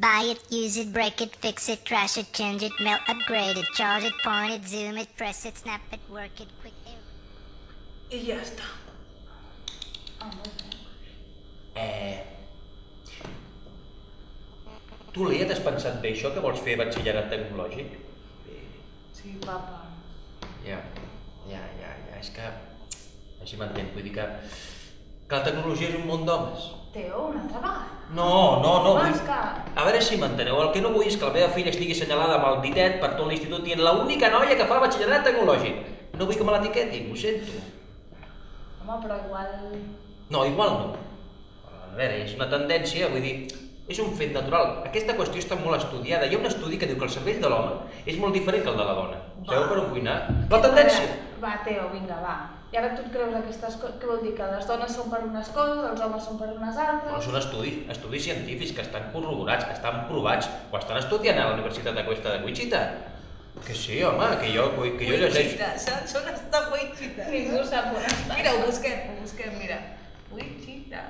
Buy it, use it, break it, fix it, trash it, change it, melt, upgrade it, charge it, point it, zoom it, press it, snap it, work it, quick. I ja està. Eh... Tu, Leia, t'has pensat bé això, que vols fer batxillerat tecnològic? Sí, papa. Ja, ja, ja, ja, és que... Així m'entenc, vull dir que... Que la tecnologia és un món d'homes. Teo, una altra vegada. No, no, no, vull... que... A veure si m'enteneu, el que no vull és que la meva filla estigui assenyalada amb el ditet per tot l'institut dient l'única noia que fa batxillerat tecnològic. No vull que me l'etiquetin, ho sento. Home, però igual... No, igual no. A veure, és una tendència, vull dir, és un fet natural. Aquesta qüestió està molt estudiada. Hi ha un estudi que diu que el cervell de l'home és molt diferent que el de la dona. Sabeu per on vull anar? La tendència. Va, Teo, vinga, va. I ara tu et creus aquestes coses? Què vol dir? Que les dones són per unes coses, els homes són per unes altres? No són estudis, estudis científics que estan corroborats, que estan provats, ho estan estudiant a la Universitat de Cuesta de Wichita. Que sí, home, que jo, que jo llegeixo... Wichita, saps on està Wichita? Ningú sap on està. Mira, ho busquem, ho busquem, mira. Wichita.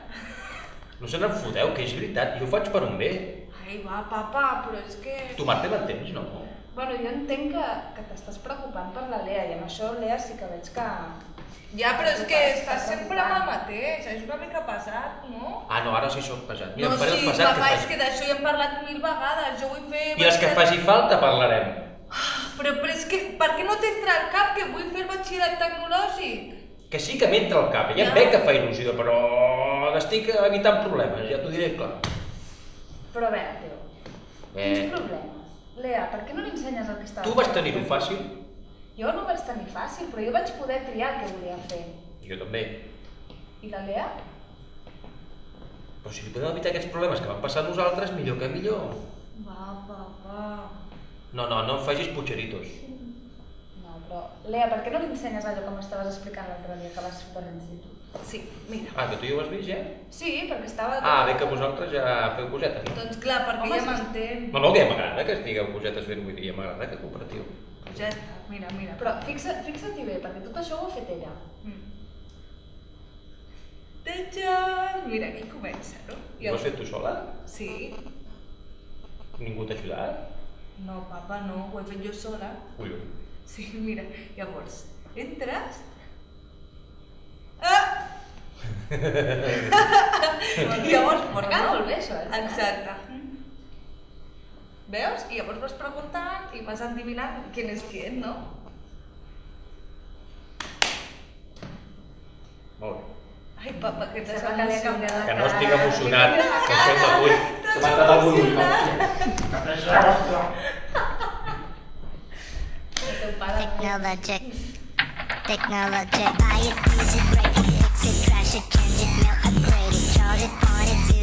No se n'en foteu, que és veritat, jo ho faig per un bé. Ai, va, papa, però és que... Tu, Marta, m'entens, no? Bueno, jo entenc que, que t'estàs preocupant per la Lea i amb això, Lea, sí que veig que... Ja, però és que estàs sempre amb el mateix, és una mica pesat, no? Ah, no, ara sí sóc pesat. Mira, no, em sí, pesat papa, que és que d'això ja hem parlat mil vegades, jo vull fer... I les que faci falta parlarem. Però, però és que, per què no t'entra al cap que vull fer el batxillerat tecnològic? Que sí que m'entra al cap, ja em Ja. veig que fa il·lusió, però estic evitant problemes, ja t'ho diré clar. Però a veure, Teo, Eh, quins problemes? Lea, per què no li ensenyes el que estava tu vas tenir-ho fàcil? Jo no ho vaig tenir fàcil, però jo vaig poder triar el que volia fer. Jo també. I la Lea? Però si li podem evitar aquests problemes que van passar a nosaltres, millor que millor. Va, papa... No, no, no em facis pucheritos. No, però... Lea, per què no li ensenyes allò que m'estaves explicant l'altre dia que vas per l'institut? Sí, mira. Ah, que tu ja ho has vist, ja? Sí, perquè estava... Ah, bé que vosaltres ja feu cosetes, no? Doncs clar, perquè Home, ja m'entén. No, no, que ja m'agrada que estigueu cosetes fent, vull dir, ja m'agrada que cooperatiu. Ja està, mira, mira. Però fixa, fixa't-hi bé, perquè tot això ho ha fet ella. Mm. Tadam! Mira, aquí comença, no? I ho has fet tu sola? Sí. Ningú t'ha ajudat? No, papa, no, ho he fet jo sola. Collons. Sí, mira, llavors, entres... Ah! llavors, quedat molt bé, això, eh? Exacte. Veus? I llavors vas preguntant i vas endivinant quién és quién, no? Molt bé. Ai, papa, que t'has que li ha canviat la Que no cara. estic emocionat, que em sembla ull. Que m'ha quedat algun ull. El teu pare... Technologic. technology. Buy it, use it, break it, fix it, it, change it, upgrade it, charge it, point it,